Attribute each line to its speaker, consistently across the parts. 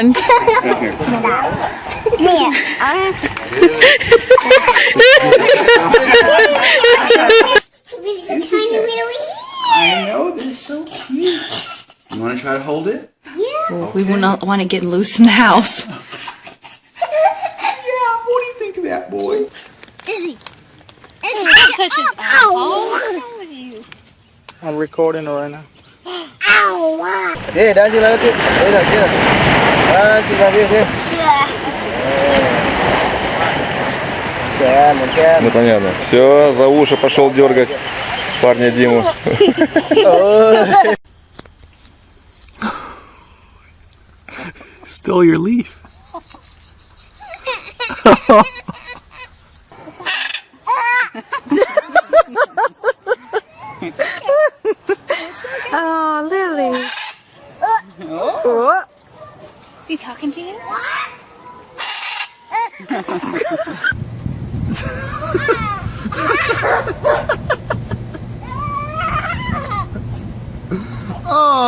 Speaker 1: Mia, I These tiny little
Speaker 2: I know, they're so cute. You want to try to hold it?
Speaker 1: Yeah.
Speaker 3: We will not want to get loose in the house.
Speaker 2: Yeah, what do you think of that, boy?
Speaker 1: Izzy.
Speaker 4: Don't touch his
Speaker 1: Ow.
Speaker 5: I'm recording right now.
Speaker 1: Ow.
Speaker 5: Dah je lah, okey. Eh, dah je. Ah,
Speaker 1: Yeah.
Speaker 5: Мантян,
Speaker 6: Ну понятно. Все, за уши пошел дергать парня Диму.
Speaker 7: Stole your leaf.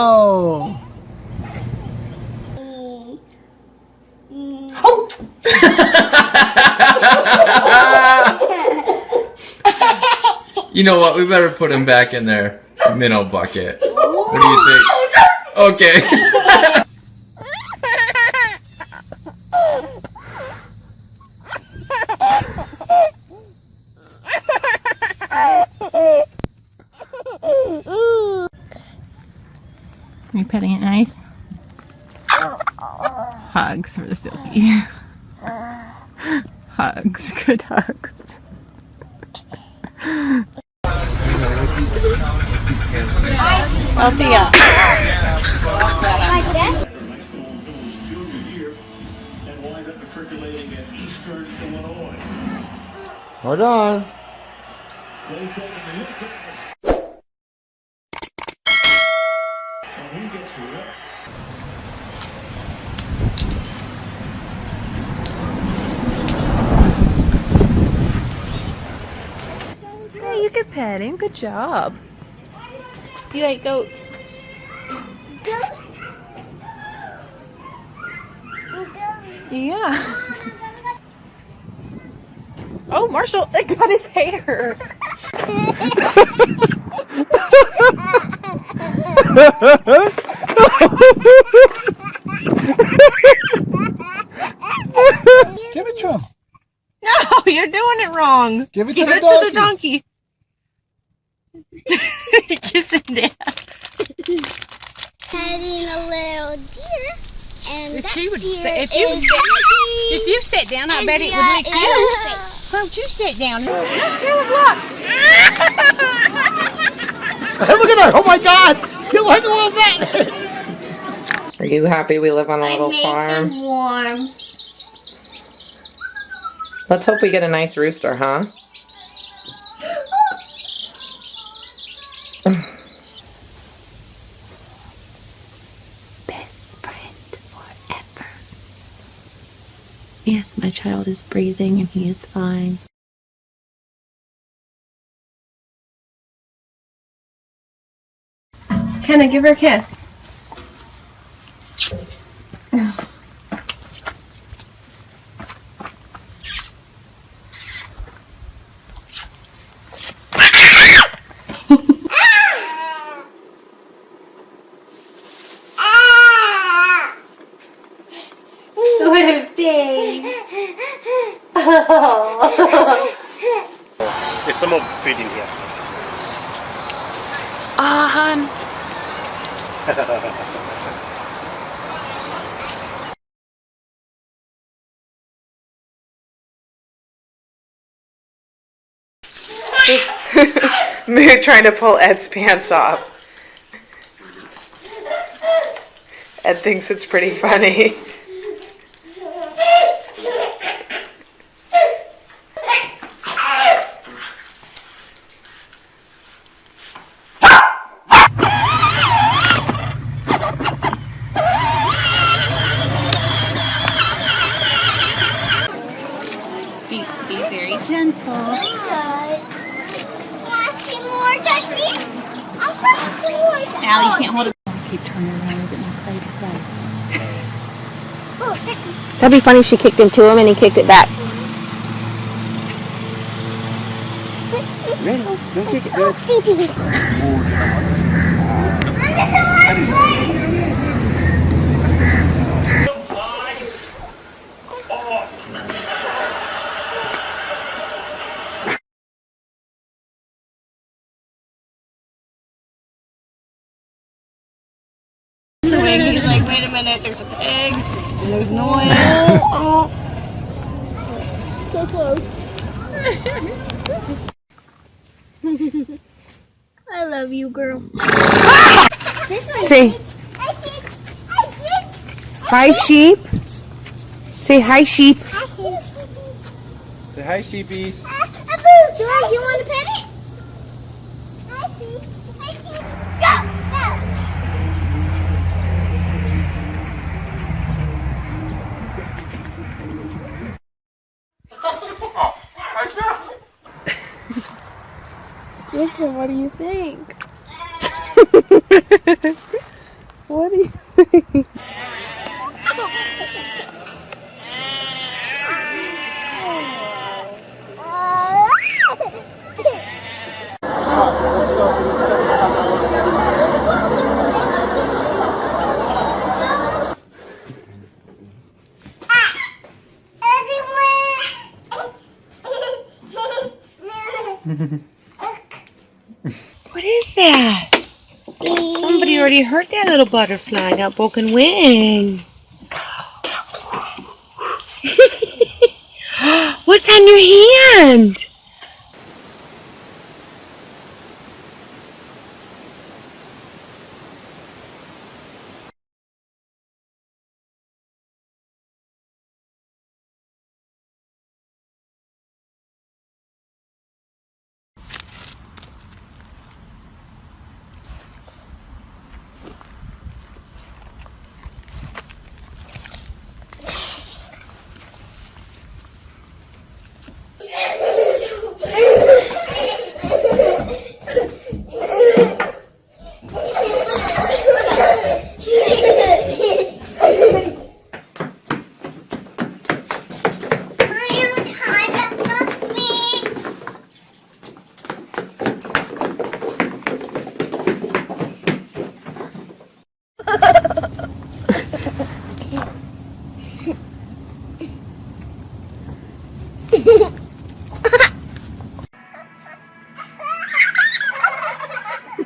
Speaker 3: Oh.
Speaker 4: You
Speaker 8: know what? We better put him back in their minnow bucket. What do you think? Okay.
Speaker 4: You petting it nice? Hugs for the silky. hugs, good hugs.
Speaker 3: Althea.
Speaker 5: Hold on.
Speaker 4: Yeah, you could pet him. Good job. You like goats? Yeah. Oh, Marshall, it got his hair.
Speaker 7: Give it to him.
Speaker 3: No, you're doing it wrong.
Speaker 7: Give it to
Speaker 3: Give
Speaker 7: the
Speaker 3: it to the donkey. Kiss him, Dad.
Speaker 1: Having a little deer. And
Speaker 4: If
Speaker 1: that
Speaker 4: she would
Speaker 1: deer
Speaker 4: say- if you
Speaker 1: is Daddy.
Speaker 4: If you sit down, I bet it would
Speaker 1: Andrea
Speaker 4: lick you. Why don't you sit down? Look, Caleb, look.
Speaker 7: Look at that. Oh my God. You what was that?
Speaker 3: Are you happy we live on a
Speaker 1: I
Speaker 3: little
Speaker 1: make
Speaker 3: farm?
Speaker 1: him warm.
Speaker 3: Let's hope we get a nice rooster, huh?
Speaker 4: Best friend forever. Yes, my child is breathing and he is fine.
Speaker 9: Kenna, give her a kiss.
Speaker 10: There's some more food in here.
Speaker 4: Ah, hun.
Speaker 3: Just Moo trying to pull Ed's pants off. Ed thinks it's pretty funny.
Speaker 4: Be, be very gentle.
Speaker 1: See more, touch me. I'll show you some more.
Speaker 4: Allie, you can't hold it. Keep turning around a little bit more. Play, play.
Speaker 9: That'd be funny if she kicked into him and he kicked it back.
Speaker 2: Don't shake it. Good.
Speaker 3: Swing. He's like, wait a minute, there's a pig, and there's noise.
Speaker 1: So close. I love you, girl.
Speaker 9: Say
Speaker 1: see.
Speaker 9: Hi, sheep. Say hi, sheep.
Speaker 1: I see.
Speaker 6: Say hi, sheepies.
Speaker 1: Uh, Abu, George, you want to pet it? I see. I see.
Speaker 4: Jason, what do you think? what do you
Speaker 9: What is that? Somebody already hurt that little butterfly, that broken wing. What's on your hand?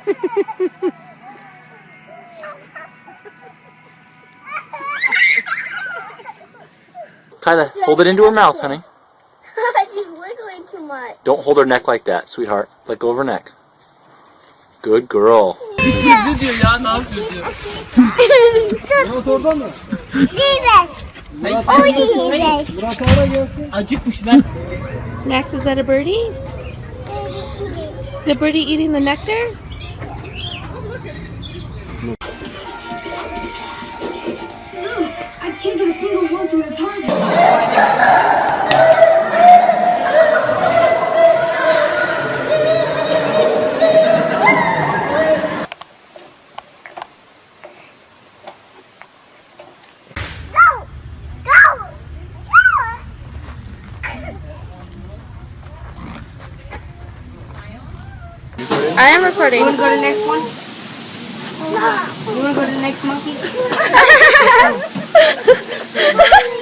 Speaker 10: Kyla, hold it into her mouth, honey.
Speaker 1: She's wiggling too much.
Speaker 10: Don't hold her neck like that, sweetheart. Let go of her neck. Good girl.
Speaker 4: Max, is that a birdie? The birdie eating the nectar? I am recording.
Speaker 9: You want to go to the next one? You want to go to the next monkey?